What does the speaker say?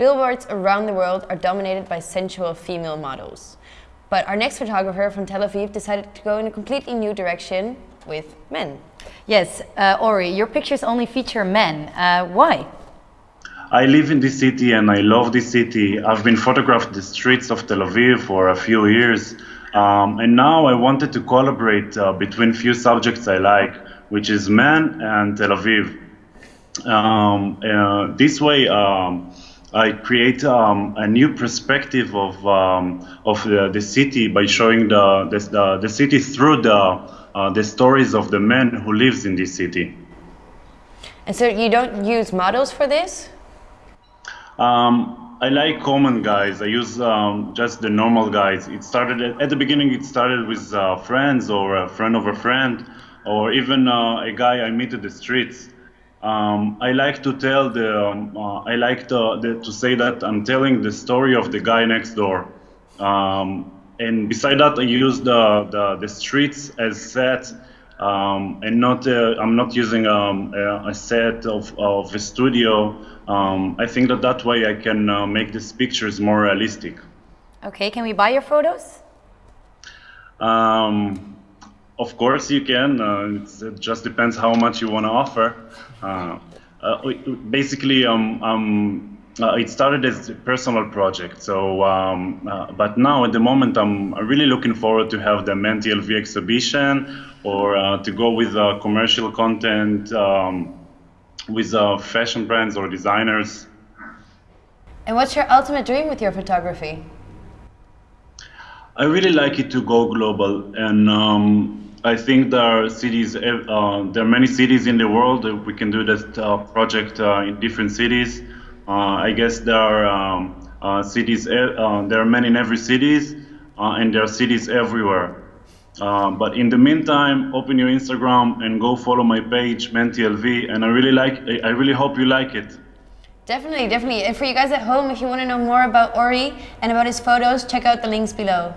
billboards around the world are dominated by sensual female models. But our next photographer from Tel Aviv decided to go in a completely new direction with men. Yes, uh, Ori, your pictures only feature men. Uh, why? I live in this city and I love this city. I've been photographed the streets of Tel Aviv for a few years. Um, and now I wanted to collaborate uh, between few subjects I like, which is men and Tel Aviv. Um, uh, this way, um, I create um, a new perspective of um, of the, the, city by showing the the, the city through the uh, the stories of the men who lives in this city. And so you don't use models for this? Um, I like common guys. I use um, just the normal guys. It started at, at the beginning. It started with uh, friends or a friend of a friend, or even uh, a guy I meet in the streets. Um, I like to tell the. Um, uh, I like to, the, to say that I'm telling the story of the guy next door. Um, and beside that, I use the the, the streets as set um, and not uh, I'm not using um, a, set of, of a studio. Um, I think that that way I can uh, make these pictures more realistic. Okay, can we buy your photos? Um, of course you can. Uh, it just depends how much you want to offer. Uh, uh, basically, um, um, uh, it started as a personal project. So, um, uh, but now at the moment, I'm really looking forward to have the Men TLV exhibition or uh, to go with uh, commercial content um, with uh, fashion brands or designers. And what's your ultimate dream with your photography? I really like it to go global, and um, I think there are cities. Uh, there are many cities in the world. We can do this uh, project uh, in different cities. I guess there are um, cities. there are many in every cities, and there are cities everywhere. Uh, but in the meantime, open your Instagram and go follow my page, MenTLV, and I really like. I really hope you like it. Definitely, definitely. And for you guys at home, if you want to know more about Ori and about his photos, check out the links below.